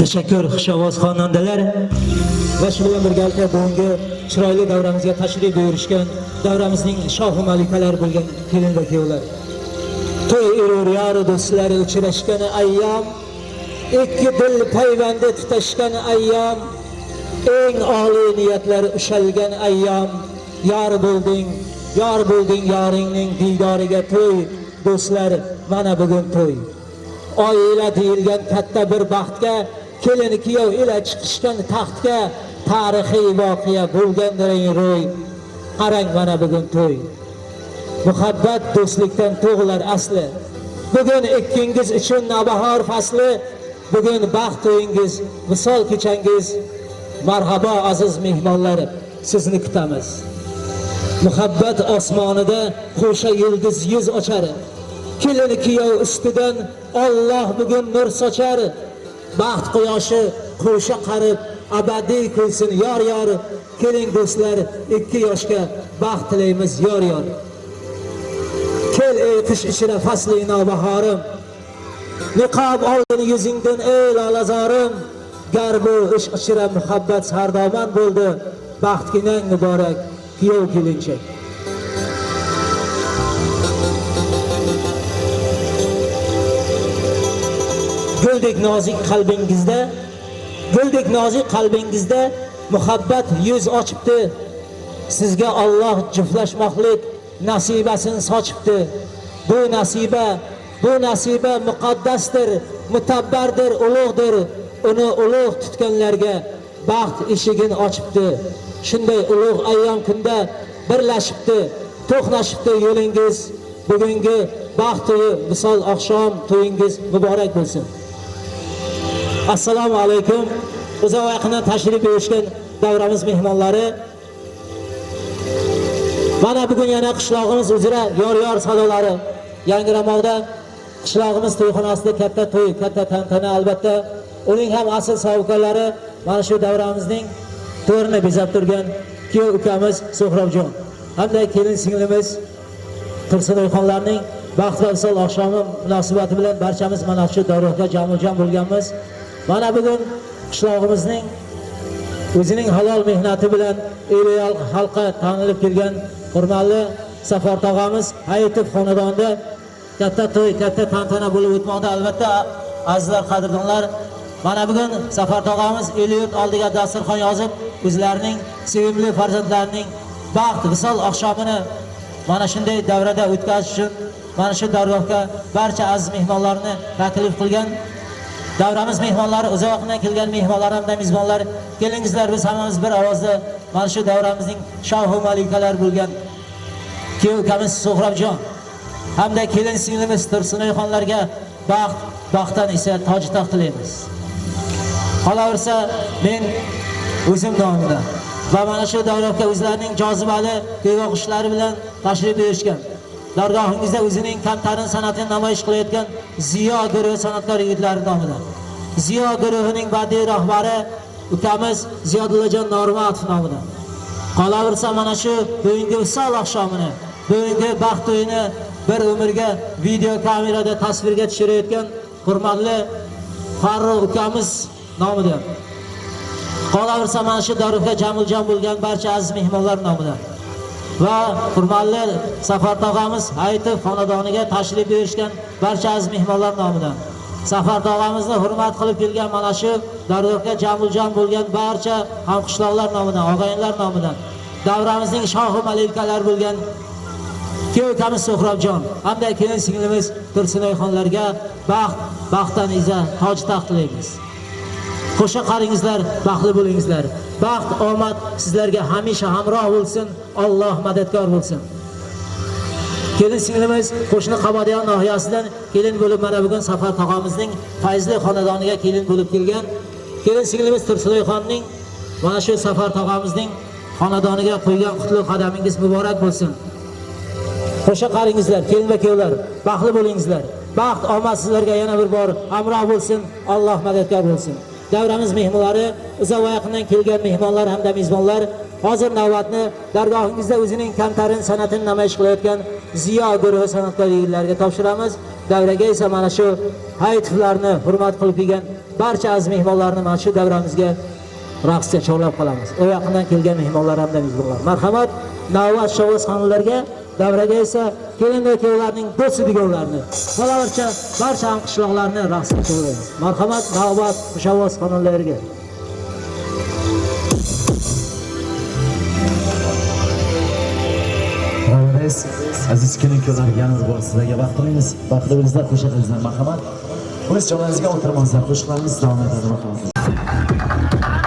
tashakkur xushovoz xonandalar va shu bilan birgalikda bugungi chiroyli davramizga tashrif buyurishgan davramizning shohi malikalari bo'lgan kelin va kuyovlar to'y urur yori do'stlari uchrashgan ayyom ikki dil payvandi tutashgan ayyom eng oliy niyatlar ushalgan ayyom yor bo'lding yor bo'lding yoringning diydoriga to'y do'stlar mana bugun to'y. Oila deyilgan katta bir baxtga kelin kuyov ila chiqishgan taxtga tarixiy voqea bo'lgandiring ro'y. Qarang mana bugun to'y. Muhabbat do'stlikdan tug'ilar asli. Bugun ikkingiz uchun navbahor fasli bugun baxt to'yingiz misol kechangiz. Marhabo aziz mehmonlar sizni kutamiz. Muhabbat osmonida qo'sha yulduz yuz ochar. Kelin kuyov ustidan Alloh bugun nur sochar. Baxt quyoshi qo'sha qarib abadiy kulsin yor yor. Keling do'stlar ikki yoshga baxt tilaymiz yor yor. Kel ey qish ichra fasli navbahorim niqob oldin yuzingdan ey lolazorim gar bu ish ichra muhabbat sardoman bo'ldi. Baxtginang muborak kuyov kelinchak. Guldek nozik qalbingizda guldek nozik qalbingizda muhabbat yuz ochibdi. Sizga Alloh juftlashmoqlik nasibasini sochibdi. Bu nasiba bu nasiba muqaddasdir mutabbardir ulug'dir. Uni ulug' tutganlarga baxt eshigini ochibdi. Shunday ulug' ayyom kunda birlashibdi to'qnashibdi yo'lingiz. Bugungi baxt to'yi misol oqshom to'yingiz muborak bo'lsin. Assalomu alaykum. Uzoq yaqindan tashrif buyurishgan davramiz mehmonlari. Mana bugun yana qishlog'imiz uzra yor yor sadolari yangramoqda qishlog'imiz to'yxonasida katta to'y katta tantana albatta. Uning ham asl sovuqlari mana shu davramizning to'rini bezab turgan kuyov ukamiz Sohrabjon. hamda kelin singlimiz tursunoyxonlarning baxt va visol oqshomi munosabati bilan barchamiz mana shu davraga jamujam bo'lganmiz. Mana bugun qishlog'imizning o'zining halol mehnati bilan el xalqqa tanilib kelgan hurmatli safar tog'amiz hayitov xonadonida katta to'y katta tantana bo'lib o'tmoqda. Albatta azizlar qadrdonlar mana bugun safar tog'amiz el yurt oldiga dasturxon yozib o'zlarining sevimli farzandlarining baxt visol oqshomini mana shunday davrada o'tkazish uchun mana shu dargohga barcha aziz mehmonlarni taklif qilgan davramiz mehmonlari uzoqdan kelgan mehmonlar hamda mezbonlar kelingizlar biz hammamiz bir ovozda mana shu davramizning shohu malikalari bo'lgan kuyov ukamiz suhrabjon hamda kelin singlimiz tursunoyxonlarga baxt baxtdan esa toj taxt tilaymiz. Qolaversa men o'zim nomimda va mana shu davlatga o'zlarining jozibali to'yva bilan tashrif buyurishgan. Dargohingizda o'zining kamtarin san'atini namoyish qilayotgan ziyo guruhi san'atkor yigitlari nomidan. Ziyo guruhining badiiy rahbari ukamiz ziyodullajon normatov nomidan. Qolaversa mana shu bugungi visol oqshomini bugungi baxt to'yini bir umrga video kamerada tasvirga tushirayotgan hurmatli farruh ukamiz nomidan. Qolaversa mana shu dorifga jamuljon bo'lgan barcha aziz mehmonlar nomidan. Va hurmatli safar tog'amiz hayitov xonadoniga tashrif buyurishgan barcha aziz mehmonlar nomidan. Safar tog'amizni hurmat qilib kelgan mana shu dargohga jamuljon bo'lgan barcha hamqishloqlar nomidan og'ayinlar nomidan. Davramizning shohi malikalar bo'lgan Kuyovkamiz suhrobjon. Hamda kelin singlimiz tursunoyxonlarga baxt baxtdan iza toj taxt tilaymiz. Qo'sha qaringizlar baxtli bo'lingizlar. Baxt omad sizlarga hamisha hamroh bo'lsin Alloh madadkor bo'lsin. Kelin singlimiz qo'shni qabadiyo nohiyasidan kelin bo'lib mana bugun safar tog'amizning fayzli xonadoniga kelin bo'lib kelgan. Kelin singlimiz tursunoyxonning mana shu safar tog'amizning xonadoniga qo'ygan qutlug' qadamingiz muborak bo'lsin. Qo'sha qaringizlar kelin va kuyovlar baxtli bo'lingizlar. Baxt omad sizlarga yana bir bor hamroh bo'lsin Alloh madadkor bo'lsin. Davramiz mehmonlari uzoq va yaqindan kelgan mehmonlar hamda mezbonlar hozir navbatni dargohingizda o'zining kamtarin san'atini namoyish qilayotgan ziyo guruhi san'atkor topshiramiz. Davraga esa mana shu hayitlarni hurmat qilib kelgan barcha aziz mehmonlarni mana shu davramizga raqsga chorlab qolamiz. U yaqindan kelgan mehmonlar hamda mezbonlar. Marhamat navbat shovoz xonimlarga davraga esa kelin va kuyovlarning do'sti deganlarni qolaversa barcha hamqishloqlarni raqsga chorlaymiz marhamat navbat shovuz xonalariga aziz kelin-kuyovlar yana bir bor sizlarga vaqt tilaymiz. Vaqtli bo'lingizlar, marhamat. O'z joylaringizga o'tirmangizlar, qo'shiqlarimiz davom etadi marhamat.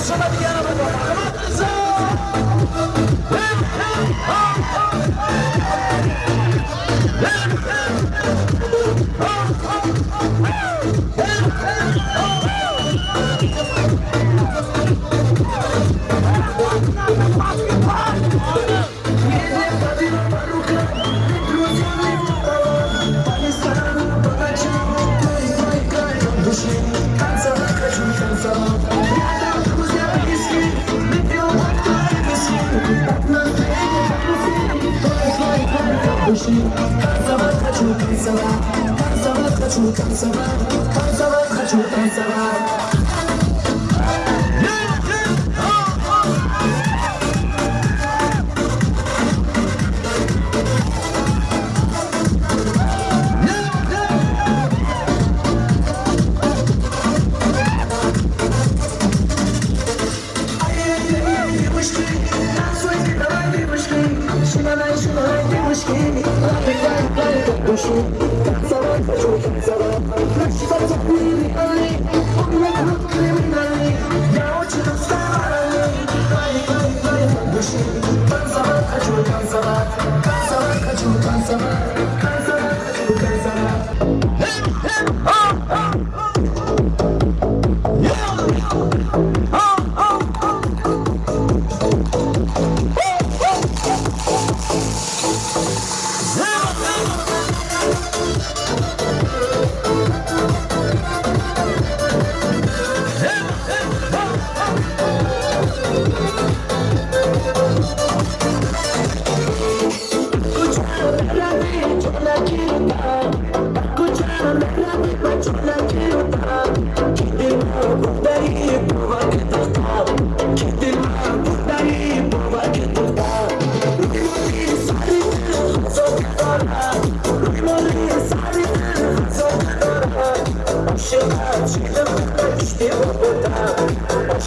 somebody out come Basketball! души Танцевать хочу, танцевать Танцевать хочу, танцевать Танцевать хочу, танцевать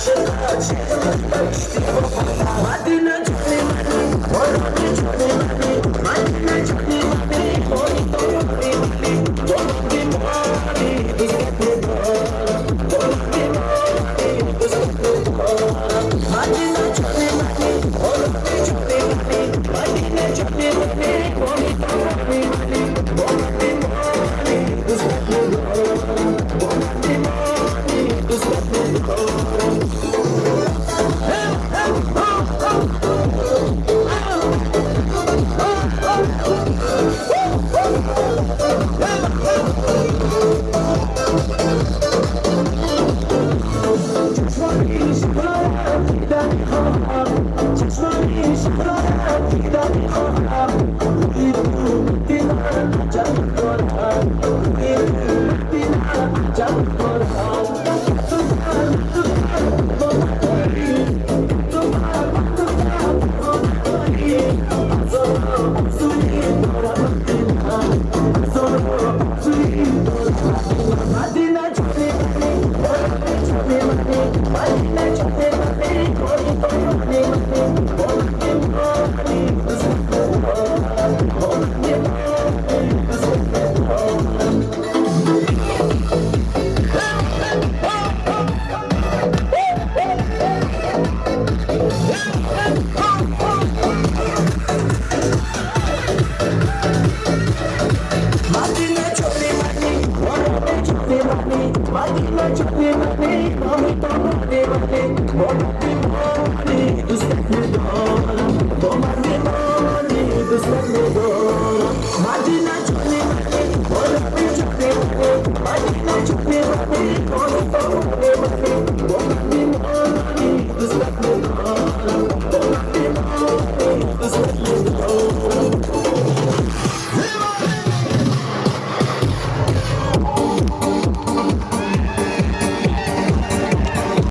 现在，现在怎么办？